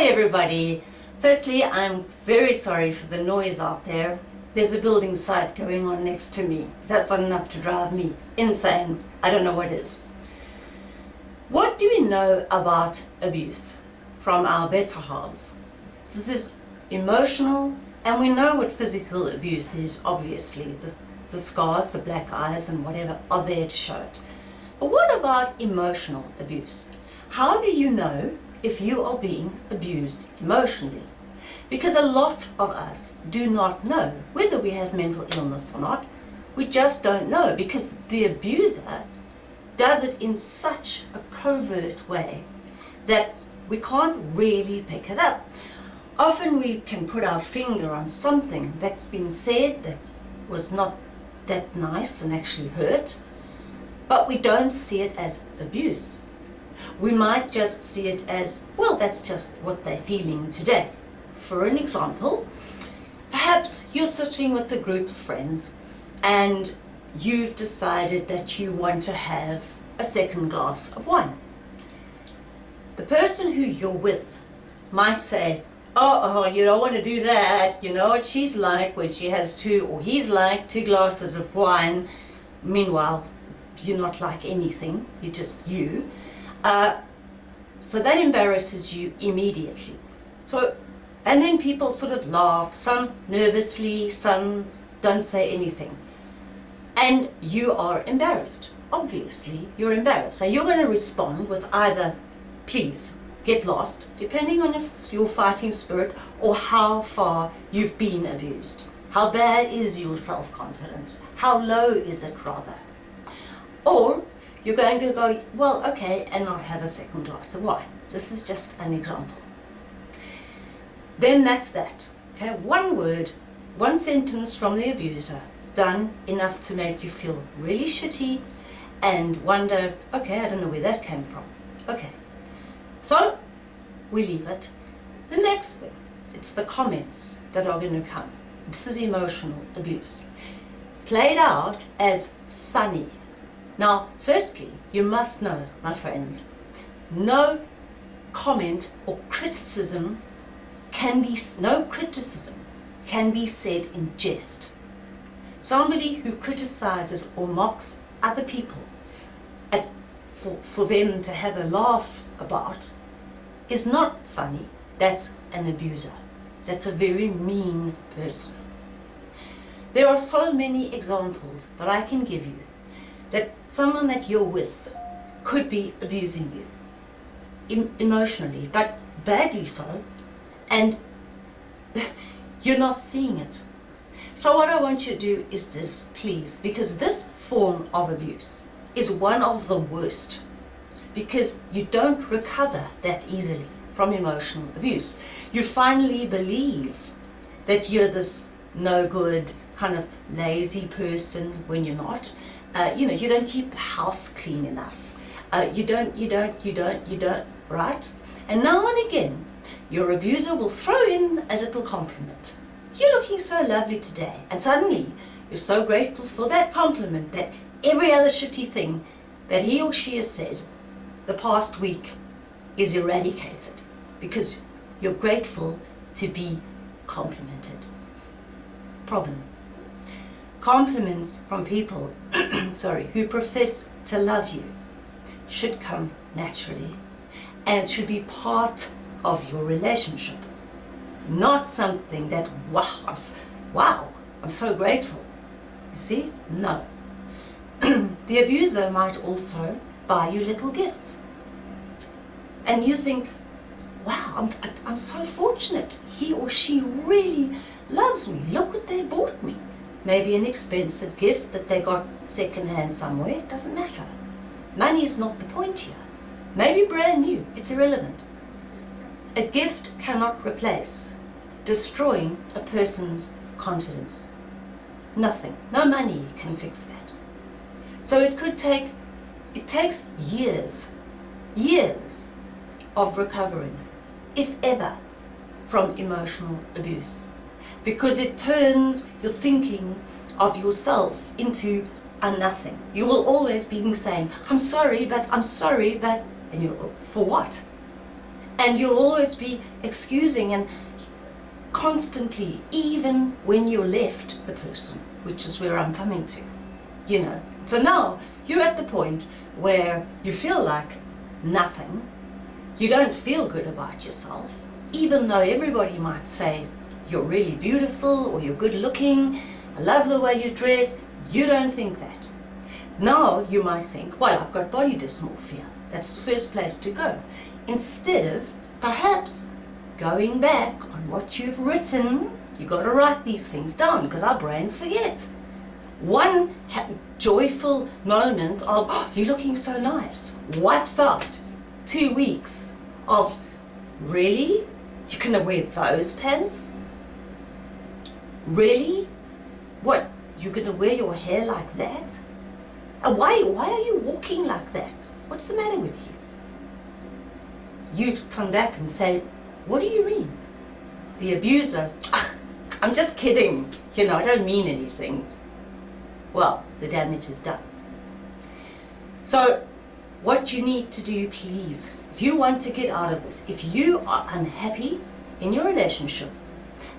Hi everybody. Firstly, I'm very sorry for the noise out there. There's a building site going on next to me. That's not enough to drive me insane. I don't know what is. What do we know about abuse from our better halves? This is emotional and we know what physical abuse is, obviously. The, the scars, the black eyes and whatever are there to show it. But what about emotional abuse? How do you know if you are being abused emotionally? Because a lot of us do not know whether we have mental illness or not. We just don't know because the abuser does it in such a covert way that we can't really pick it up. Often we can put our finger on something that's been said that was not that nice and actually hurt, but we don't see it as abuse. We might just see it as, well, that's just what they're feeling today. For an example, perhaps you're sitting with a group of friends and you've decided that you want to have a second glass of wine. The person who you're with might say, oh, oh, you don't want to do that. You know what she's like when she has two, or he's like two glasses of wine. Meanwhile, you're not like anything. You're just you. Uh, so that embarrasses you immediately. So, and then people sort of laugh, some nervously, some don't say anything. And you are embarrassed. Obviously, you're embarrassed. So you're going to respond with either, please, get lost, depending on if your fighting spirit or how far you've been abused. How bad is your self-confidence? How low is it rather? Or you're going to go, well, okay, and not have a second glass of wine. This is just an example. Then that's that. Okay, one word, one sentence from the abuser, done enough to make you feel really shitty and wonder, okay, I don't know where that came from. Okay, so we leave it. The next thing, it's the comments that are going to come. This is emotional abuse. Played out as funny. Now, firstly, you must know, my friends, no comment or criticism can be, no criticism can be said in jest. Somebody who criticizes or mocks other people at, for, for them to have a laugh about is not funny. That's an abuser. That's a very mean person. There are so many examples that I can give you that someone that you're with could be abusing you emotionally, but badly so, and you're not seeing it. So what I want you to do is this, please, because this form of abuse is one of the worst because you don't recover that easily from emotional abuse. You finally believe that you're this no good, kind of lazy person when you're not. Uh, you know, you don't keep the house clean enough. Uh, you don't, you don't, you don't, you don't, right? And now and again, your abuser will throw in a little compliment. You're looking so lovely today. And suddenly, you're so grateful for that compliment that every other shitty thing that he or she has said the past week is eradicated because you're grateful to be complimented. Problem. Compliments from people sorry, who profess to love you should come naturally and should be part of your relationship. Not something that, wow, I'm, wow, I'm so grateful. You see? No. the abuser might also buy you little gifts. And you think, wow, I'm, I'm so fortunate. He or she really loves me. Look what they bought me. Maybe an expensive gift that they got secondhand somewhere. It doesn't matter. Money is not the point here. Maybe brand new. It's irrelevant. A gift cannot replace destroying a person's confidence. Nothing. No money can fix that. So it could take, it takes years, years of recovering, if ever, from emotional abuse. Because it turns your thinking of yourself into a nothing. You will always be saying, I'm sorry, but I'm sorry, but, and you for what? And you'll always be excusing and constantly, even when you're left the person, which is where I'm coming to, you know. So now you're at the point where you feel like nothing, you don't feel good about yourself, even though everybody might say you're really beautiful or you're good looking, I love the way you dress, you don't think that. Now you might think, well, I've got body dysmorphia. That's the first place to go. Instead of perhaps going back on what you've written, you've got to write these things down because our brains forget. One joyful moment of, oh, you're looking so nice, wipes out two weeks of, really? You're going to wear those pants? Really? What, you're to wear your hair like that? And why, why are you walking like that? What's the matter with you? You come back and say, what do you mean? The abuser, ah, I'm just kidding. You know, I don't mean anything. Well, the damage is done. So, what you need to do, please, if you want to get out of this, if you are unhappy in your relationship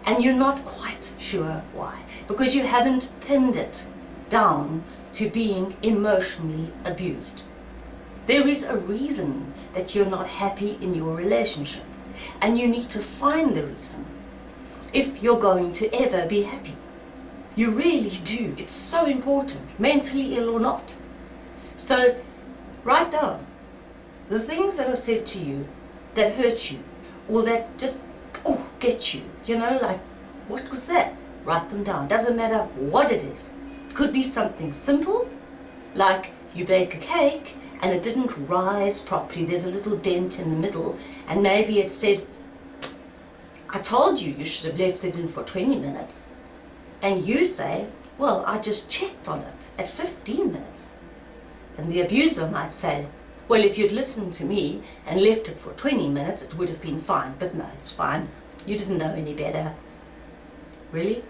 and you're not quite sure why, because you haven't pinned it down to being emotionally abused. There is a reason that you're not happy in your relationship and you need to find the reason if you're going to ever be happy. You really do. It's so important, mentally ill or not. So write down the things that are said to you that hurt you or that just get you, you know, like what was that? Write them down. Doesn't matter what it is. Could be something simple, like you bake a cake and it didn't rise properly. There's a little dent in the middle and maybe it said, I told you you should have left it in for 20 minutes. And you say, well, I just checked on it at 15 minutes. And the abuser might say, well, if you'd listened to me and left it for 20 minutes, it would have been fine. But no, it's fine. You didn't know any better. Really?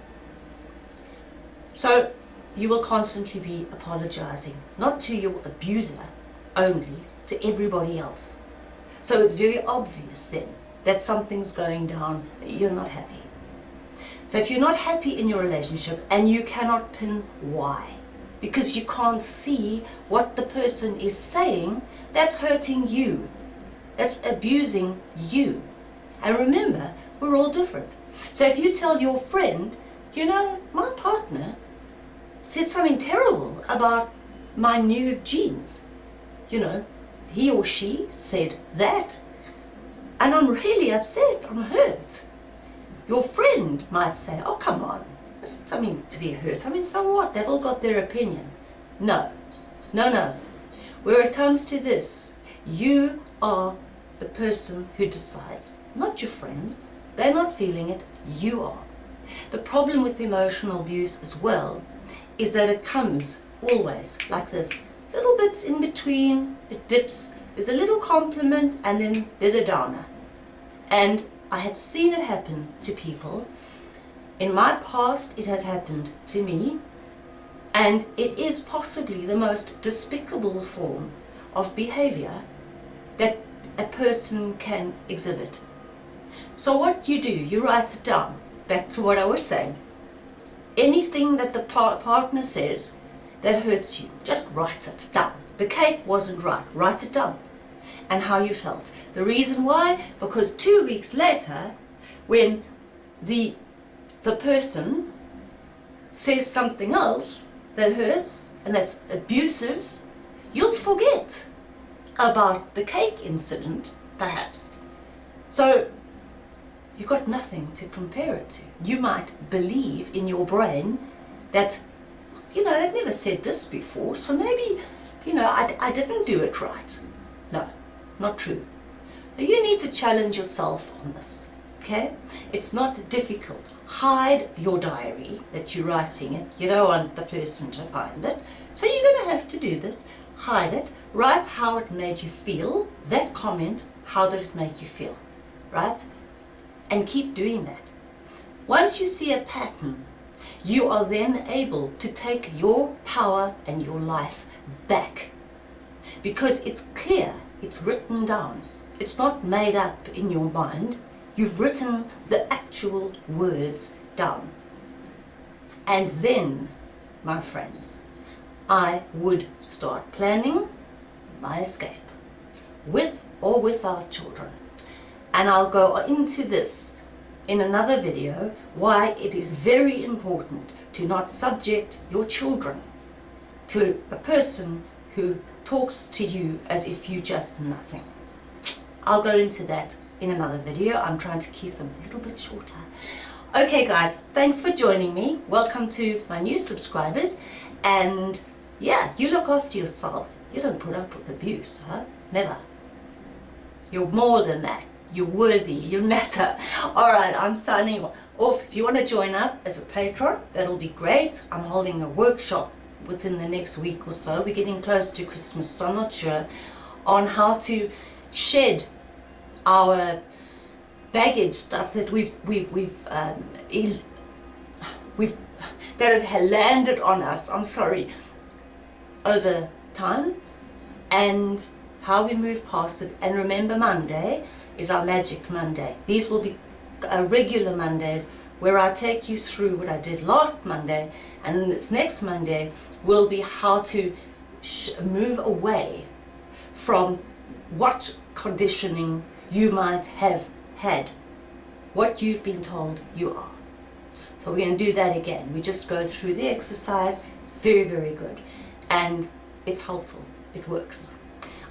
So you will constantly be apologizing, not to your abuser only, to everybody else. So it's very obvious then that something's going down, you're not happy. So if you're not happy in your relationship and you cannot pin why, because you can't see what the person is saying, that's hurting you. That's abusing you. And remember, we're all different. So if you tell your friend, you know, my partner said something terrible about my new jeans, you know, he or she said that, and I'm really upset, I'm hurt. Your friend might say, oh come on, it's something to be hurt. I mean, so what? They've all got their opinion. No, no, no. Where it comes to this, you are the person who decides, not your friends. They're not feeling it, you are. The problem with emotional abuse as well is that it comes always like this. Little bits in between, it dips, there's a little compliment and then there's a downer. And I have seen it happen to people. In my past it has happened to me and it is possibly the most despicable form of behavior that a person can exhibit. So what you do, you write it down. Back to what I was saying. Anything that the par partner says that hurts you, just write it down. The cake wasn't right, write it down. And how you felt. The reason why? Because two weeks later, when the, the person says something else that hurts and that's abusive, you'll forget about the cake incident, perhaps. So you've got nothing to compare it to. You might believe in your brain that, you know, they've never said this before, so maybe, you know, I, I didn't do it right. No, not true. So you need to challenge yourself on this, okay? It's not difficult. Hide your diary that you're writing it. You don't want the person to find it. So you're going to have to do this. Hide it. Write how it made you feel. That comment, how did it make you feel? Right? And keep doing that. Once you see a pattern, you are then able to take your power and your life back because it's clear, it's written down it's not made up in your mind. You've written the actual words down. And then, my friends, I would start planning my escape with or without children. And I'll go into this in another video why it is very important to not subject your children to a person who talks to you as if you just nothing. I'll go into that in another video. I'm trying to keep them a little bit shorter. Okay guys, thanks for joining me. Welcome to my new subscribers. And yeah, you look after yourselves. You don't put up with abuse, huh? Never. You're more than that. You're worthy. You matter. Alright, I'm signing off. If you want to join up as a patron, that'll be great. I'm holding a workshop within the next week or so. We're getting close to Christmas, so I'm not sure on how to shed our baggage stuff that we've we've we've um, we've that had landed on us. I'm sorry over time and how we move past it. And remember, Monday is our magic Monday. These will be uh, regular Mondays where I take you through what I did last Monday, and this next Monday will be how to move away from what conditioning you might have had, what you've been told you are. So we're going to do that again. We just go through the exercise, very, very good. And it's helpful, it works.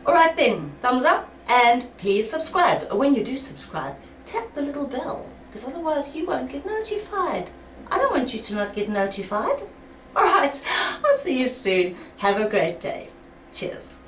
Alright then, thumbs up and please subscribe. When you do subscribe, tap the little bell because otherwise you won't get notified. I don't want you to not get notified. Alright, I'll see you soon. Have a great day. Cheers.